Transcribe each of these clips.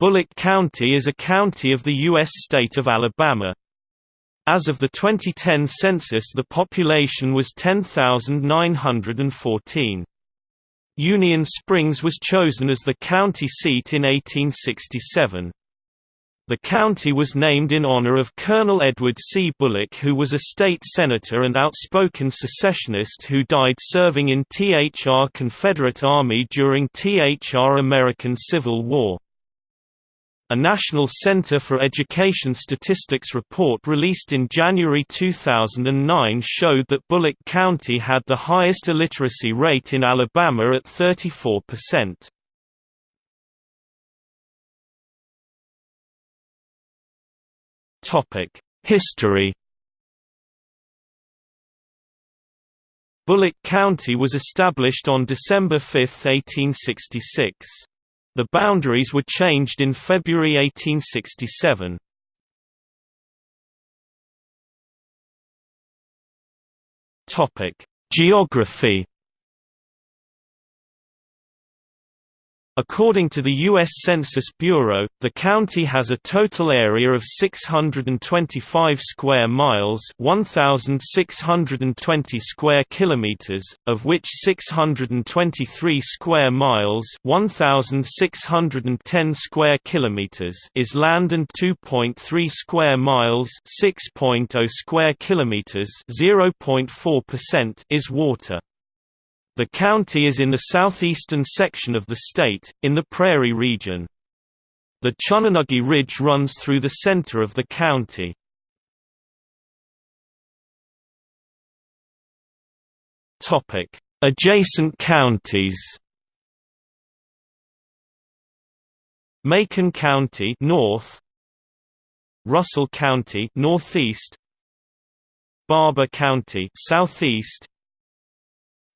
Bullock County is a county of the U.S. state of Alabama. As of the 2010 census the population was 10,914. Union Springs was chosen as the county seat in 1867. The county was named in honor of Colonel Edward C. Bullock who was a state senator and outspoken secessionist who died serving in THR Confederate Army during THR American Civil War. A National Center for Education Statistics report released in January 2009 showed that Bullock County had the highest illiteracy rate in Alabama at 34%. History Bullock County was established on December 5, 1866. The boundaries were changed in February 1867. Topic: Geography According to the U.S. Census Bureau, the county has a total area of 625 square miles 1,620 square kilometers, of which 623 square miles 1,610 square kilometers is land and 2.3 square miles 6.0 square kilometers 0.4% is water. The county is in the southeastern section of the state, in the Prairie region. The Chunnenuggee Ridge runs through the center of the county. Adjacent counties Macon County north Russell County northeast Barbour County southeast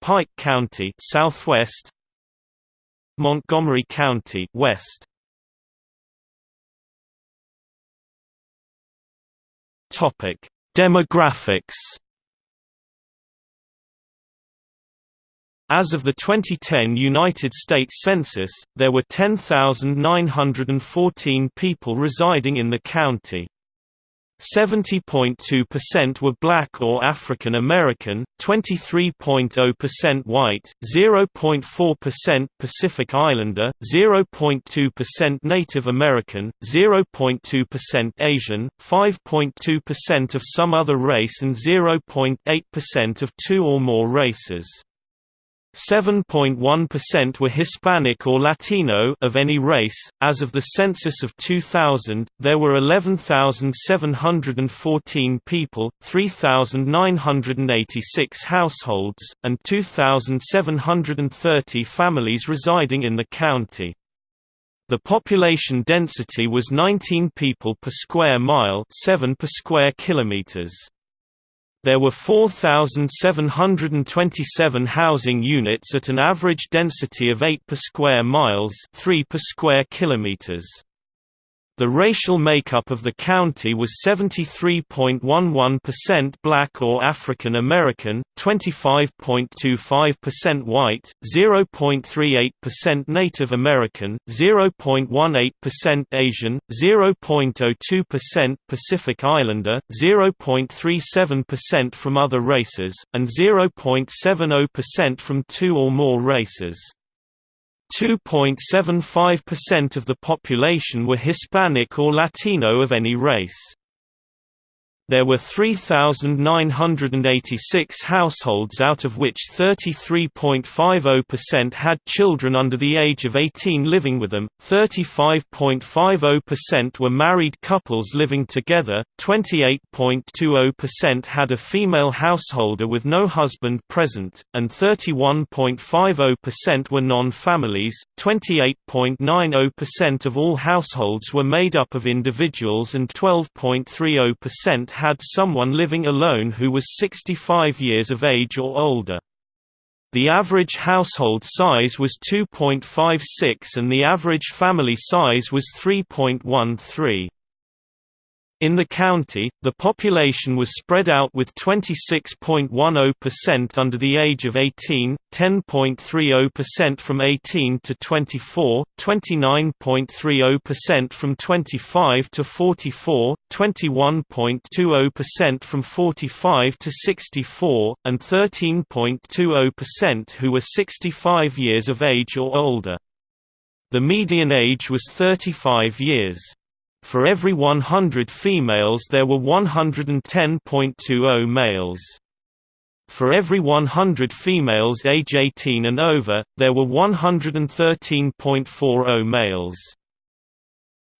Pike County southwest. Montgomery County west. Topic Demographics. As of the 2010 United States Census, there were 10,914 people residing in the county. 70.2% were black or African American, 23.0% white, 0.4% Pacific Islander, 0.2% Native American, 0.2% Asian, 5.2% of some other race and 0.8% of two or more races. 7.1% were Hispanic or Latino of any race. As of the census of 2000, there were 11,714 people, 3,986 households, and 2,730 families residing in the county. The population density was 19 people per square mile, 7 per square kilometers. There were 4,727 housing units at an average density of 8 per square miles 3 per square kilometers. The racial makeup of the county was 73.11% black or African American, 25.25% white, 0.38% Native American, 0.18% Asian, 0.02% Pacific Islander, 0.37% from other races, and 0.70% from two or more races. 2.75% of the population were Hispanic or Latino of any race. There were 3,986 households out of which 33.50% had children under the age of 18 living with them, 35.50% were married couples living together, 28.20% had a female householder with no husband present, and 31.50% were non-families. 28.90% of all households were made up of individuals and 12.30% had someone living alone who was 65 years of age or older. The average household size was 2.56 and the average family size was 3.13. In the county, the population was spread out with 26.10% under the age of 18, 10.30% from 18 to 24, 29.30% from 25 to 44, 21.20% from 45 to 64, and 13.20% who were 65 years of age or older. The median age was 35 years. For every 100 females there were 110.20 males. For every 100 females age 18 and over, there were 113.40 males.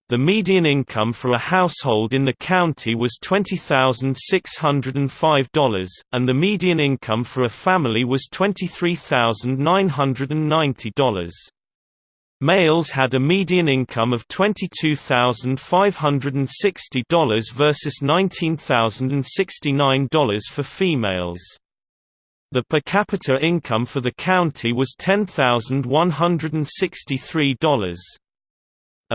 The median income for a household in the county was $20,605, and the median income for a family was $23,990. Males had a median income of $22,560 versus $19,069 for females. The per capita income for the county was $10,163.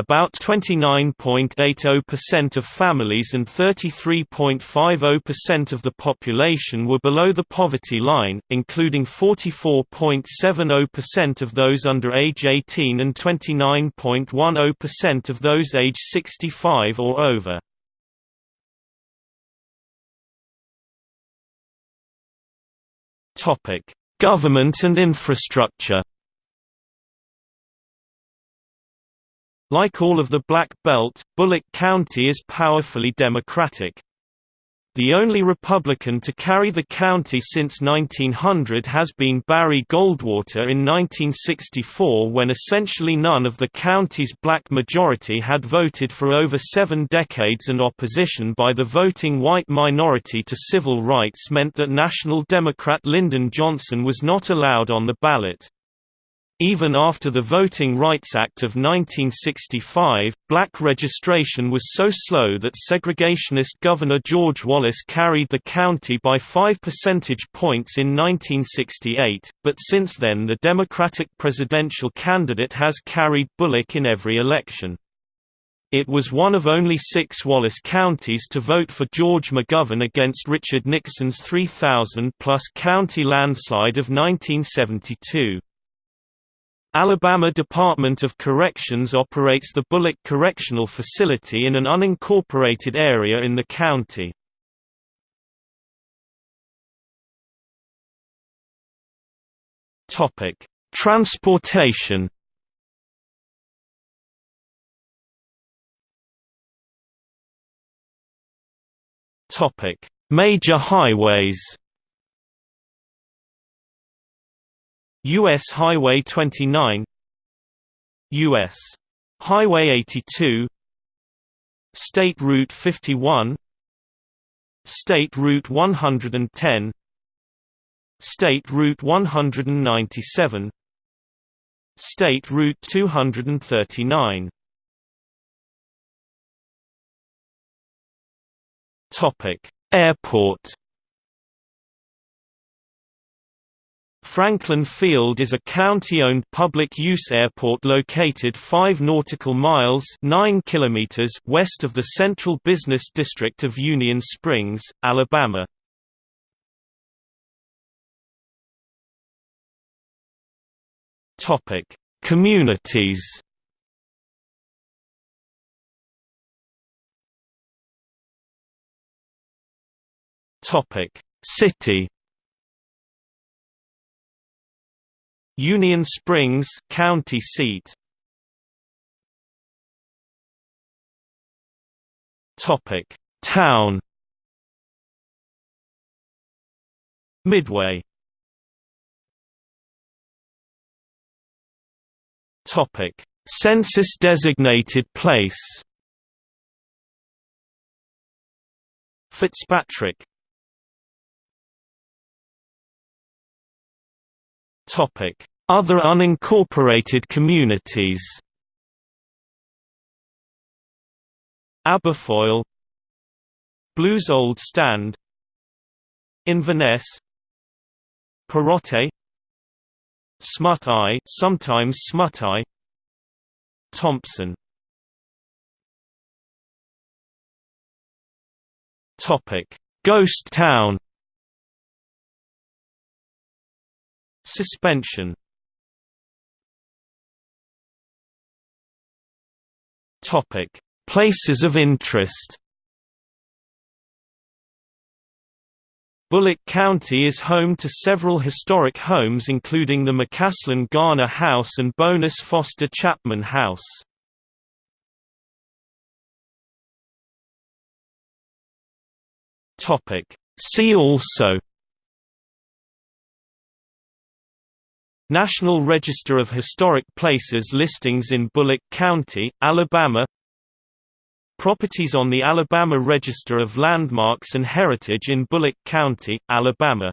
About 29.80% of families and 33.50% of the population were below the poverty line, including 44.70% of those under age 18 and 29.10% of those age 65 or over. Government and infrastructure Like all of the Black Belt, Bullock County is powerfully Democratic. The only Republican to carry the county since 1900 has been Barry Goldwater in 1964 when essentially none of the county's black majority had voted for over seven decades and opposition by the voting white minority to civil rights meant that National Democrat Lyndon Johnson was not allowed on the ballot. Even after the Voting Rights Act of 1965, black registration was so slow that segregationist Governor George Wallace carried the county by 5 percentage points in 1968, but since then the Democratic presidential candidate has carried Bullock in every election. It was one of only six Wallace counties to vote for George McGovern against Richard Nixon's 3,000-plus county landslide of 1972. Alabama Department of Corrections operates the Bullock Correctional Facility in an unincorporated area in the county. Topic: Transportation. Topic: Major highways. U.S. Highway 29 U.S. Highway 82 State Route 51 State Route 110 State Route 197 State Route 239 Topic Airport Franklin Field is a county-owned public-use airport located 5 nautical miles 9 kilometers west of the Central Business District of Union Springs, Alabama. Topic: Communities Topic: City Union Springs county seat. Topic: Town. Midway. Topic: Census designated place. Fitzpatrick Other unincorporated communities. Aberfoyle. Blue's Old Stand. Inverness. Perote Smut Eye sometimes Smut Eye. Thompson. Topic: Ghost Town. Suspension. Topic: Places of interest. Bullock County is home to several historic homes including the McCaslin Garner House and Bonus Foster Chapman House. See also National Register of Historic Places listings in Bullock County, Alabama Properties on the Alabama Register of Landmarks and Heritage in Bullock County, Alabama